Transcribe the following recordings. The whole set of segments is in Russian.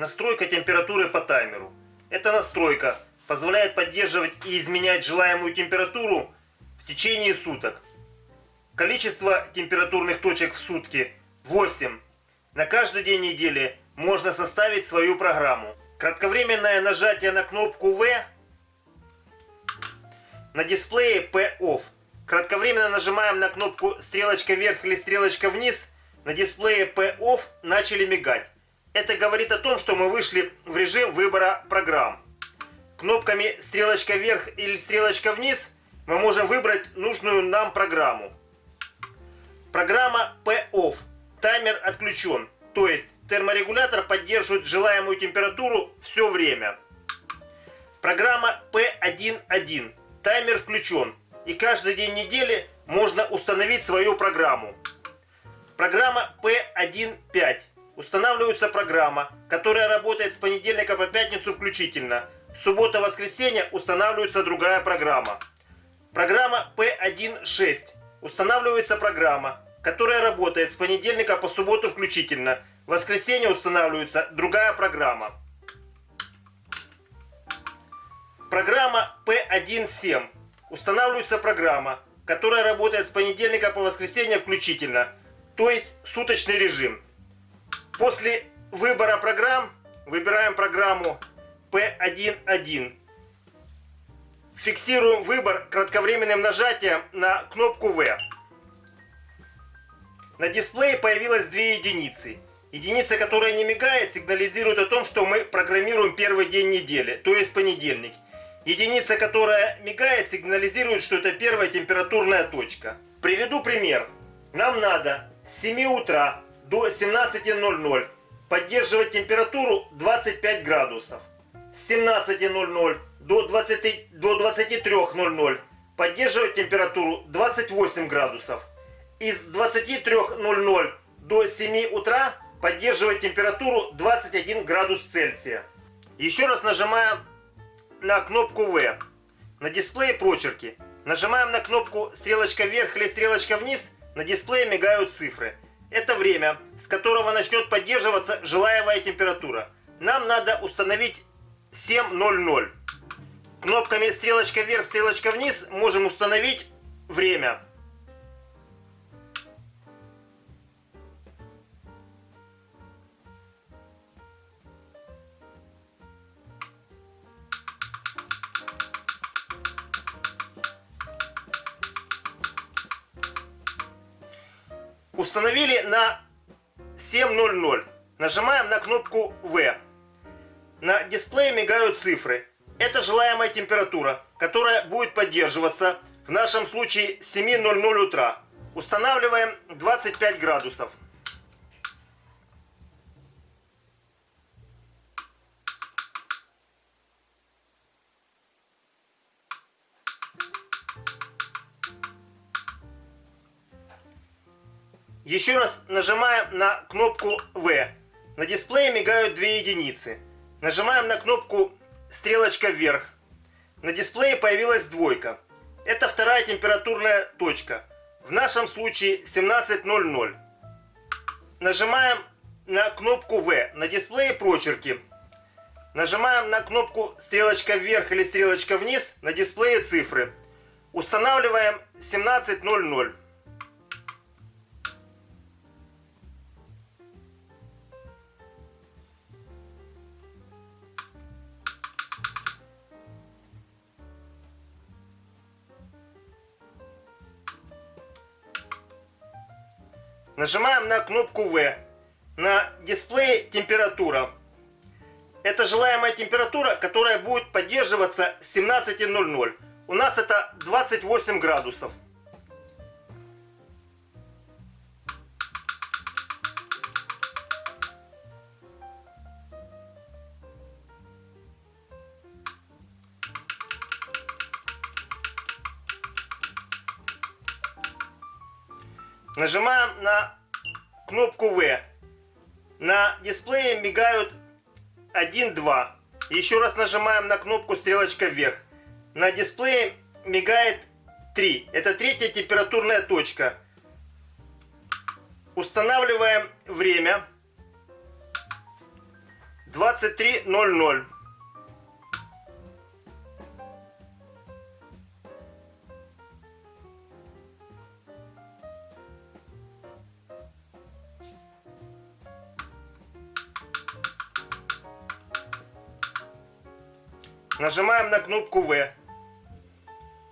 настройка температуры по таймеру. Эта настройка позволяет поддерживать и изменять желаемую температуру в течение суток. Количество температурных точек в сутки 8. На каждый день недели можно составить свою программу. Кратковременное нажатие на кнопку V на дисплее P-OFF. Кратковременно нажимаем на кнопку стрелочка вверх или стрелочка вниз. На дисплее P-OFF начали мигать. Это говорит о том, что мы вышли в режим выбора программ. Кнопками стрелочка вверх или стрелочка вниз мы можем выбрать нужную нам программу. Программа P-OFF. Таймер отключен. То есть терморегулятор поддерживает желаемую температуру все время. Программа P1.1. Таймер включен. И каждый день недели можно установить свою программу. Программа P1.5. Устанавливается программа, которая работает с понедельника по пятницу включительно. Суббота-воскресенье устанавливается другая программа. Программа P1.6. Устанавливается программа, которая работает с понедельника по субботу включительно. Воскресенье устанавливается другая программа. Программа P1.7. Устанавливается программа, которая работает с понедельника по воскресенье включительно, то есть суточный режим. После выбора программ выбираем программу P1.1. Фиксируем выбор кратковременным нажатием на кнопку V. На дисплее появилось две единицы. Единица, которая не мигает, сигнализирует о том, что мы программируем первый день недели, то есть понедельник. Единица, которая мигает, сигнализирует, что это первая температурная точка. Приведу пример. Нам надо с 7 утра до 17.00 поддерживать температуру 25 градусов. С 17.00 до, 20, до 23.00 поддерживать температуру 28 градусов. Из 23.00 до 7 утра поддерживать температуру 21 градус Цельсия. Еще раз нажимаем на кнопку V. На дисплее прочерки. Нажимаем на кнопку стрелочка вверх или стрелочка вниз. На дисплее мигают цифры. Это время, с которого начнет поддерживаться желаемая температура. Нам надо установить 7.00. Кнопками стрелочка вверх, стрелочка вниз можем установить время. Установили на 7.00. Нажимаем на кнопку V. На дисплее мигают цифры. Это желаемая температура, которая будет поддерживаться в нашем случае с 7.00 утра. Устанавливаем 25 градусов. Еще раз нажимаем на кнопку V. На дисплее мигают две единицы. Нажимаем на кнопку стрелочка вверх. На дисплее появилась двойка. Это вторая температурная точка. В нашем случае 17.00. Нажимаем на кнопку V. На дисплее прочерки. Нажимаем на кнопку стрелочка вверх или стрелочка вниз. На дисплее цифры. Устанавливаем 17.00. Нажимаем на кнопку V. На дисплее температура. Это желаемая температура, которая будет поддерживаться с 17.00. У нас это 28 градусов. Нажимаем на кнопку V. На дисплее мигают 1, 2. Еще раз нажимаем на кнопку стрелочка вверх. На дисплее мигает 3. Это третья температурная точка. Устанавливаем время. 23.00. Нажимаем на кнопку В.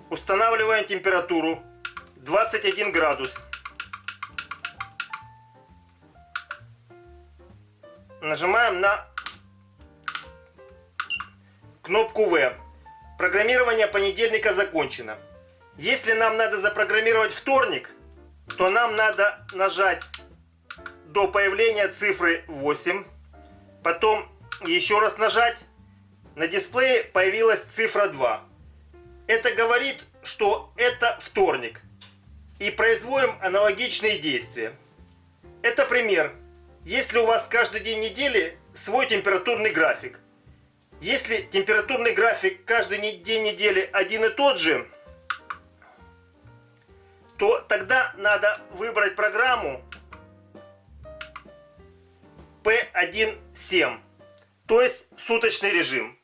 Устанавливаем температуру 21 градус. Нажимаем на кнопку В. Программирование понедельника закончено. Если нам надо запрограммировать вторник, то нам надо нажать до появления цифры 8. Потом еще раз нажать. На дисплее появилась цифра 2. Это говорит, что это вторник. И производим аналогичные действия. Это пример. Если у вас каждый день недели свой температурный график. Если температурный график каждый день недели один и тот же, то тогда надо выбрать программу P17, то есть суточный режим.